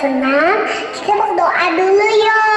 senang, kita berdoa dulu yuk.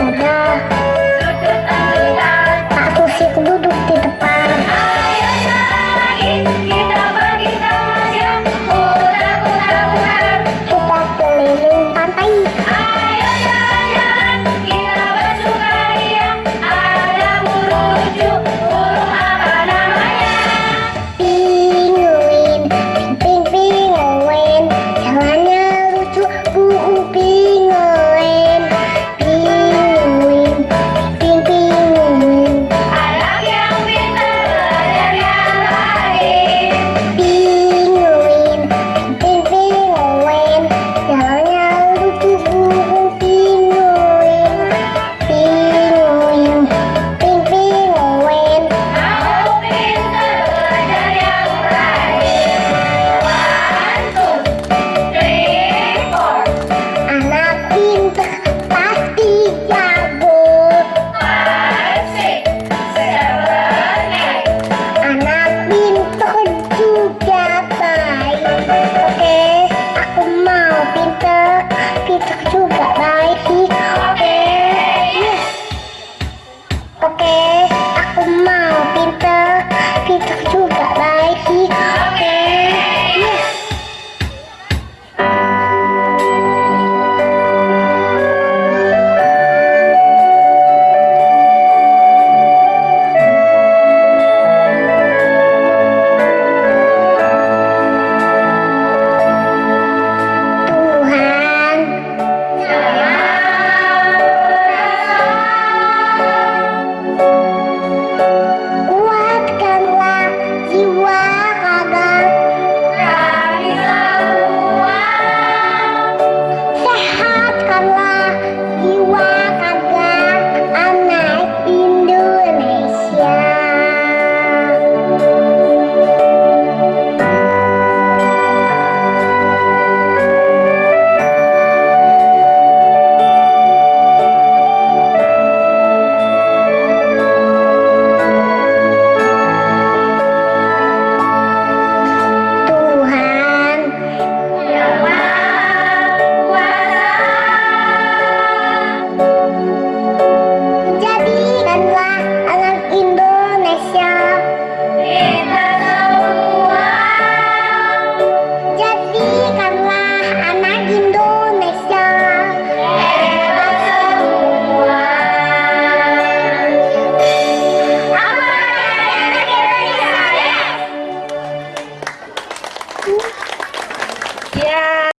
我的。